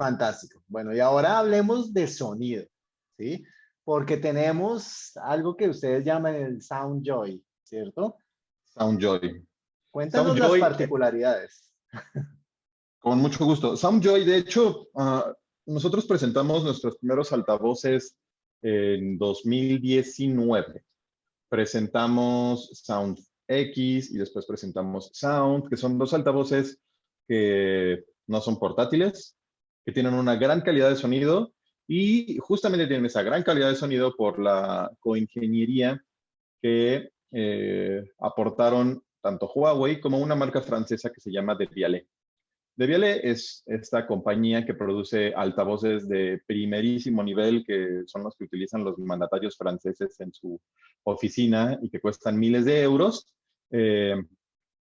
Fantástico. Bueno, y ahora hablemos de sonido, ¿sí? Porque tenemos algo que ustedes llaman el Sound Joy, ¿cierto? Sound Joy. Cuéntanos las particularidades. Con mucho gusto. SoundJoy, de hecho, ah, nosotros presentamos nuestros primeros altavoces en 2019. Presentamos Sound X y después presentamos Sound, que son dos altavoces que no son portátiles, que tienen una gran calidad de sonido y justamente tienen esa gran calidad de sonido por la coingeniería que eh, aportaron tanto Huawei como una marca francesa que se llama Debiale. Debiale es esta compañía que produce altavoces de primerísimo nivel, que son los que utilizan los mandatarios franceses en su oficina y que cuestan miles de euros. Eh,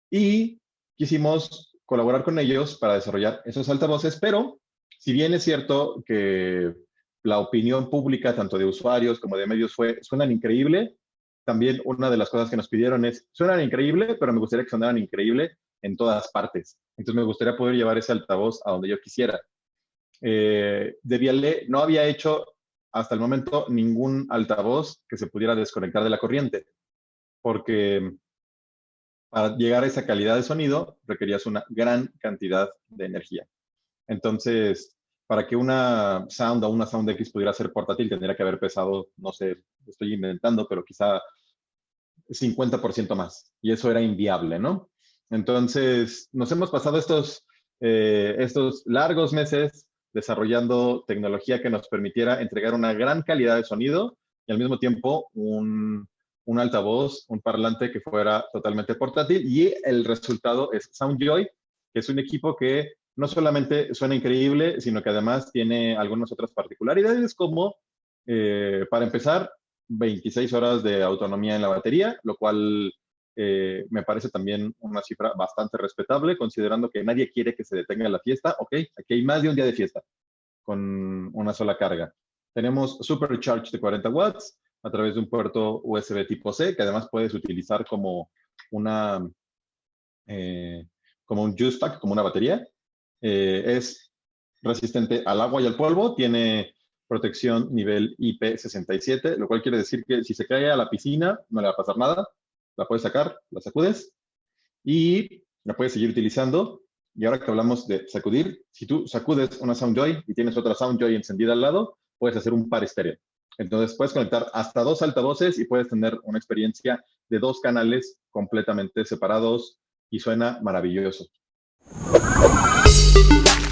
y quisimos colaborar con ellos para desarrollar esos altavoces, pero si bien es cierto que la opinión pública, tanto de usuarios como de medios, fue, suenan increíble, también una de las cosas que nos pidieron es, suenan increíble, pero me gustaría que sonaran increíble en todas partes. Entonces me gustaría poder llevar ese altavoz a donde yo quisiera. Eh, Debiale no había hecho hasta el momento ningún altavoz que se pudiera desconectar de la corriente, porque para llegar a esa calidad de sonido requerías una gran cantidad de energía. Entonces, para que una Sound o una Sound X pudiera ser portátil, tendría que haber pesado, no sé, estoy inventando, pero quizá 50% más. Y eso era inviable, ¿no? Entonces, nos hemos pasado estos, eh, estos largos meses desarrollando tecnología que nos permitiera entregar una gran calidad de sonido y al mismo tiempo un, un altavoz, un parlante que fuera totalmente portátil. Y el resultado es SoundJoy, que es un equipo que no solamente suena increíble, sino que además tiene algunas otras particularidades, como, eh, para empezar, 26 horas de autonomía en la batería, lo cual eh, me parece también una cifra bastante respetable, considerando que nadie quiere que se detenga la fiesta. Ok, aquí hay más de un día de fiesta con una sola carga. Tenemos Supercharge de 40 watts a través de un puerto USB tipo C, que además puedes utilizar como una eh, como un juice pack, como una batería. Eh, es resistente al agua y al polvo, tiene protección nivel IP67, lo cual quiere decir que si se cae a la piscina no le va a pasar nada, la puedes sacar, la sacudes y la puedes seguir utilizando. Y ahora que hablamos de sacudir, si tú sacudes una SoundJoy y tienes otra SoundJoy encendida al lado, puedes hacer un par estéreo. Entonces puedes conectar hasta dos altavoces y puedes tener una experiencia de dos canales completamente separados y suena maravilloso. Música